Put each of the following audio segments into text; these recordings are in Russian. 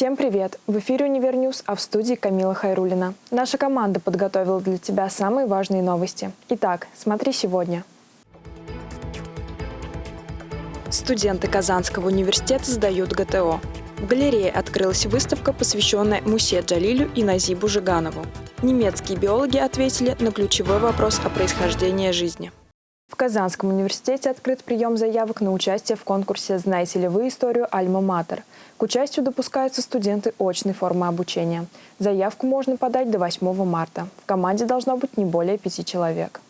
Всем привет! В эфире «Univer News», а в студии Камила Хайрулина. Наша команда подготовила для тебя самые важные новости. Итак, смотри сегодня. Студенты Казанского университета сдают ГТО. В галерее открылась выставка, посвященная Мусе Джалилю и Назибу Жиганову. Немецкие биологи ответили на ключевой вопрос о происхождении жизни. В Казанском университете открыт прием заявок на участие в конкурсе «Знаете ли вы историю Альма-Матер?». К участию допускаются студенты очной формы обучения. Заявку можно подать до 8 марта. В команде должно быть не более пяти человек.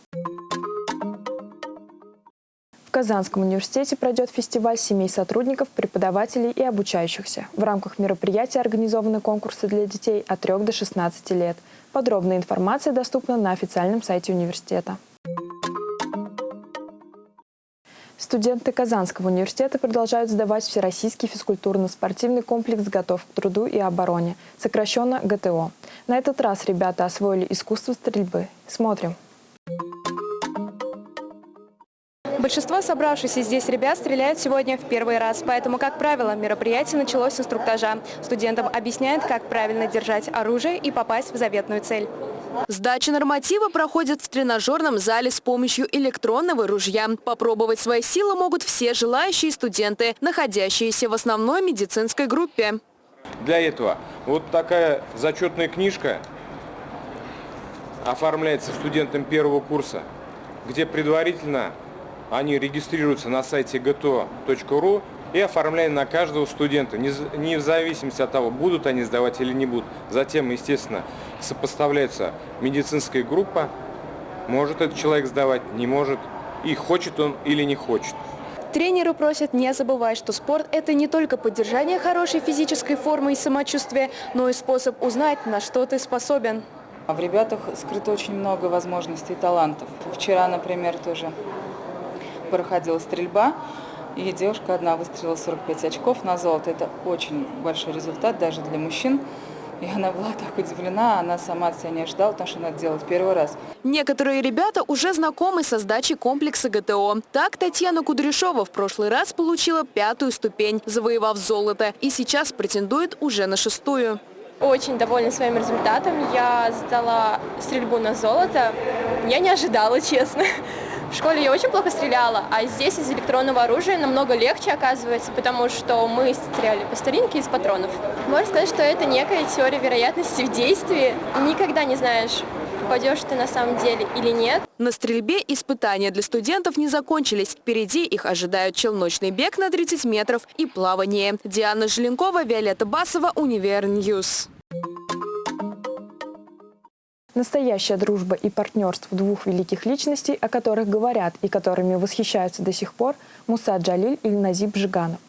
В Казанском университете пройдет фестиваль семей сотрудников, преподавателей и обучающихся. В рамках мероприятия организованы конкурсы для детей от 3 до 16 лет. Подробная информация доступна на официальном сайте университета. Студенты Казанского университета продолжают сдавать Всероссийский физкультурно-спортивный комплекс «Готов к труду и обороне», сокращенно ГТО. На этот раз ребята освоили искусство стрельбы. Смотрим. Большинство собравшихся здесь ребят стреляют сегодня в первый раз, поэтому, как правило, мероприятие началось с инструктажа. Студентам объясняют, как правильно держать оружие и попасть в заветную цель. Сдача норматива проходит в тренажерном зале с помощью электронного ружья. Попробовать свои силы могут все желающие студенты, находящиеся в основной медицинской группе. Для этого вот такая зачетная книжка оформляется студентам первого курса, где предварительно они регистрируются на сайте gto.ru и оформляем на каждого студента, не в зависимости от того, будут они сдавать или не будут. Затем, естественно, сопоставляется медицинская группа, может этот человек сдавать, не может, и хочет он или не хочет. Тренеры просят не забывать, что спорт – это не только поддержание хорошей физической формы и самочувствия, но и способ узнать, на что ты способен. В ребятах скрыто очень много возможностей и талантов. Вчера, например, тоже проходила стрельба. И девушка одна выстрелила 45 очков на золото. Это очень большой результат даже для мужчин. И она была так удивлена, она сама от себя не ожидала, потому что она это делает первый раз. Некоторые ребята уже знакомы со сдачей комплекса ГТО. Так Татьяна Кудряшова в прошлый раз получила пятую ступень, завоевав золото, и сейчас претендует уже на шестую. Очень довольна своим результатом. Я сдала стрельбу на золото. Я не ожидала, честно. В школе я очень плохо стреляла, а здесь из электронного оружия намного легче оказывается, потому что мы стреляли по старинке из патронов. Можно сказать, что это некая теория вероятности в действии. Никогда не знаешь, попадешь ты на самом деле или нет. На стрельбе испытания для студентов не закончились. Впереди их ожидают челночный бег на 30 метров и плавание. Диана Желенкова, Виолетта Басова, Univer News. Настоящая дружба и партнерство двух великих личностей, о которых говорят и которыми восхищаются до сих пор Муса Джалиль и Назиб Жиганов.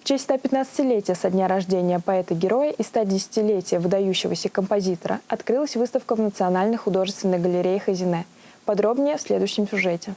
В честь 115-летия со дня рождения поэта-героя и 110-летия выдающегося композитора открылась выставка в Национальной художественной галерее Хазине. Подробнее в следующем сюжете.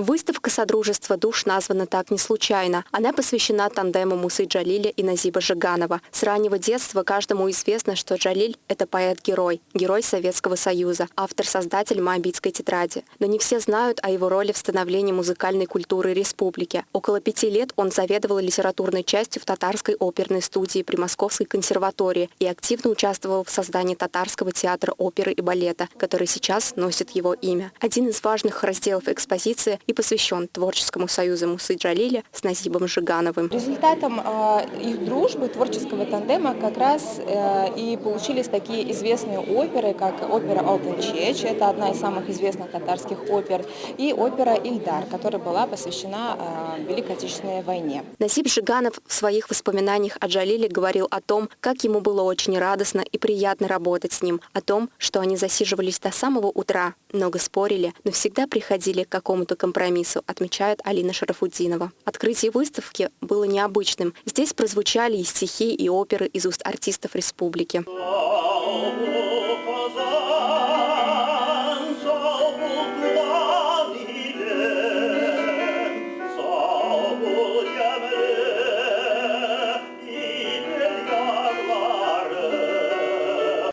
Выставка «Содружество душ» названа так не случайно. Она посвящена тандему Мусы Джалиля и Назиба Жиганова. С раннего детства каждому известно, что Джалиль — это поэт-герой, герой Советского Союза, автор-создатель Моабитской тетради. Но не все знают о его роли в становлении музыкальной культуры республики. Около пяти лет он заведовал литературной частью в татарской оперной студии при Московской консерватории и активно участвовал в создании татарского театра оперы и балета, который сейчас носит его имя. Один из важных разделов экспозиции и посвящен Творческому союзу Мусы Джалиля с Назибом Жигановым. Результатом э, их дружбы, творческого тандема как раз э, и получились такие известные оперы, как опера «Алтын Чеч», это одна из самых известных татарских опер, и опера «Ильдар», которая была посвящена э, Великой Отечественной войне. Назиб Жиганов в своих воспоминаниях о Джалиле говорил о том, как ему было очень радостно и приятно работать с ним, о том, что они засиживались до самого утра, много спорили, но всегда приходили к какому-то компромиссу компромиссу, отмечает Алина Шарафуддинова. Открытие выставки было необычным. Здесь прозвучали и стихи, и оперы из уст артистов республики.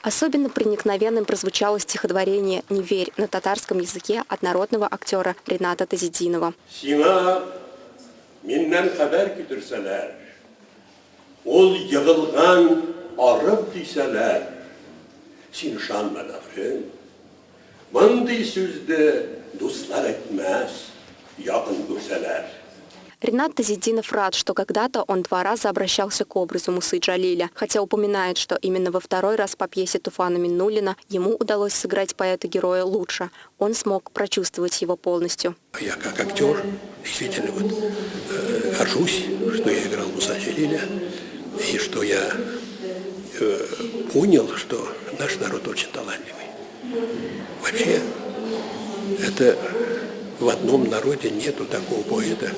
Особенно проникновенным прозвучало стихотворение «Не верь» на татарском языке от народного актера Рената Тазидинова. Ол yığılған arab дейсәләр, син күрсәләр. Ренат Тазидинов рад, что когда-то он два раза обращался к образу Мусы Джалиля, хотя упоминает, что именно во второй раз по пьесе Туфана Миннулина ему удалось сыграть поэта-героя лучше. Он смог прочувствовать его полностью. Я как актер действительно вот, э, горжусь, что я играл Муса Джалиля, и что я э, понял, что наш народ очень талантливый. Вообще, это в одном народе нету такого поэта,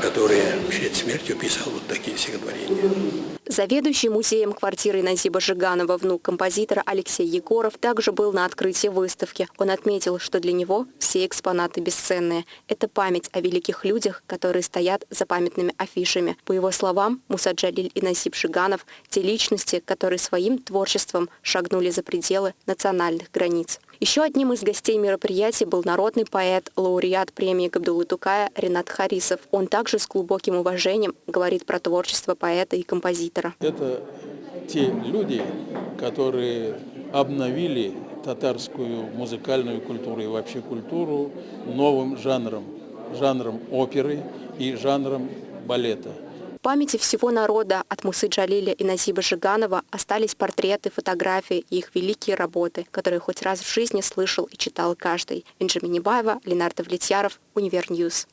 который перед смертью писал вот такие стихотворения. Заведующий музеем квартиры Назиба Жиганова, внук композитора Алексей Егоров, также был на открытии выставки. Он отметил, что для него все экспонаты бесценные. Это память о великих людях, которые стоят за памятными афишами. По его словам, Муса Джалиль и Назиб Жиганов – те личности, которые своим творчеством шагнули за пределы национальных границ. Еще одним из гостей мероприятия был народный поэт, лауреат премии Габдулы Тукая Ренат Харисов. Он также с глубоким уважением говорит про творчество поэта и композитора. Это те люди, которые обновили татарскую музыкальную культуру и вообще культуру новым жанром, жанром оперы и жанром балета памяти всего народа от Мусы Джалиля и Назиба Жиганова остались портреты, фотографии и их великие работы, которые хоть раз в жизни слышал и читал каждый. Бенджамин Небаева, Ленардо Влетьяров, Универньюз.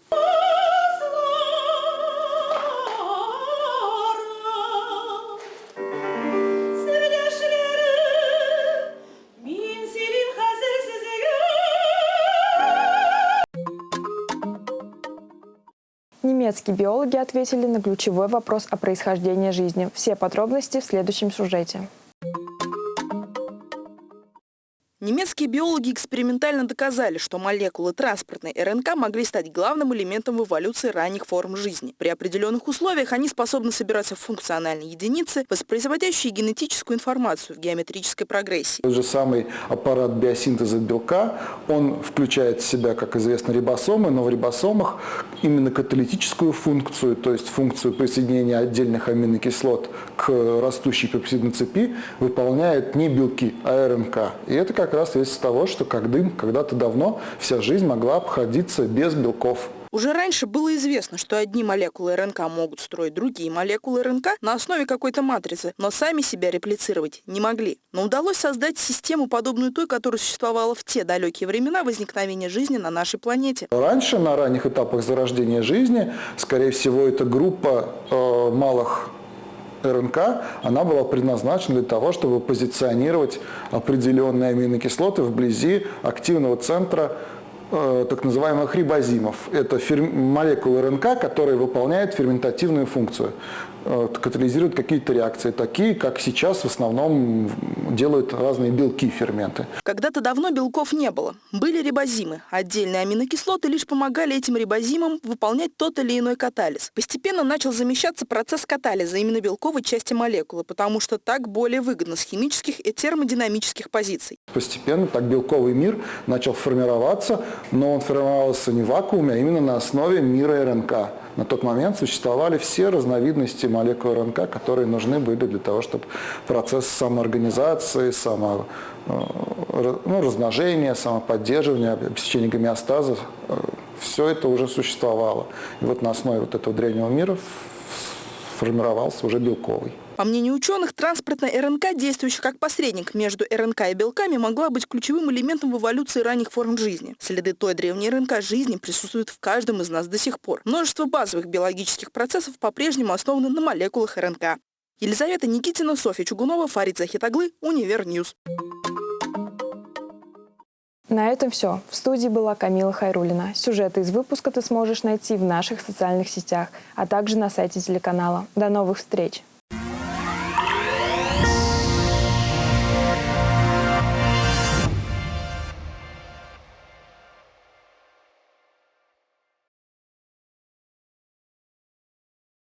Немецкие биологи ответили на ключевой вопрос о происхождении жизни. Все подробности в следующем сюжете. Немецкие биологи экспериментально доказали, что молекулы транспортной РНК могли стать главным элементом в эволюции ранних форм жизни. При определенных условиях они способны собираться в функциональные единицы, воспроизводящие генетическую информацию в геометрической прогрессии. Тот же самый аппарат биосинтеза белка, он включает в себя, как известно, рибосомы, но в рибосомах именно каталитическую функцию, то есть функцию присоединения отдельных аминокислот к растущей пепсидной цепи, выполняют не белки, а РНК. И это как раз есть того, что когда-то давно вся жизнь могла обходиться без белков. Уже раньше было известно, что одни молекулы РНК могут строить другие молекулы РНК на основе какой-то матрицы, но сами себя реплицировать не могли. Но удалось создать систему, подобную той, которая существовала в те далекие времена возникновения жизни на нашей планете. Раньше, на ранних этапах зарождения жизни, скорее всего, эта группа э, малых РНК, она была предназначена для того, чтобы позиционировать определенные аминокислоты вблизи активного центра э, так называемых рибозимов. Это молекулы РНК, которые выполняют ферментативную функцию. Э, катализируют какие-то реакции, такие, как сейчас в основном делают разные белки, ферменты. Когда-то давно белков не было. Были рибозимы. Отдельные аминокислоты лишь помогали этим рибозимам выполнять тот или иной катализ. Постепенно начал замещаться процесс катализа именно белковой части молекулы, потому что так более выгодно с химических и термодинамических позиций. Постепенно так белковый мир начал формироваться, но он формировался не в вакууме, а именно на основе мира РНК. На тот момент существовали все разновидности молекул РНК, которые нужны были для того, чтобы процесс самоорганизации, само, э, ну, размножения, самоподдерживания, обеспечения гомеостаза, э, все это уже существовало. И вот на основе вот этого древнего мира формировался уже белковый. По мнению ученых, транспортная РНК, действующая как посредник между РНК и белками, могла быть ключевым элементом в эволюции ранних форм жизни. Следы той древней РНК жизни присутствуют в каждом из нас до сих пор. Множество базовых биологических процессов по-прежнему основаны на молекулах РНК. Елизавета Никитина, Софья Чугунова, Фарид Захитаглы, Univer News. На этом все. В студии была Камила Хайрулина. Сюжеты из выпуска ты сможешь найти в наших социальных сетях, а также на сайте телеканала. До новых встреч!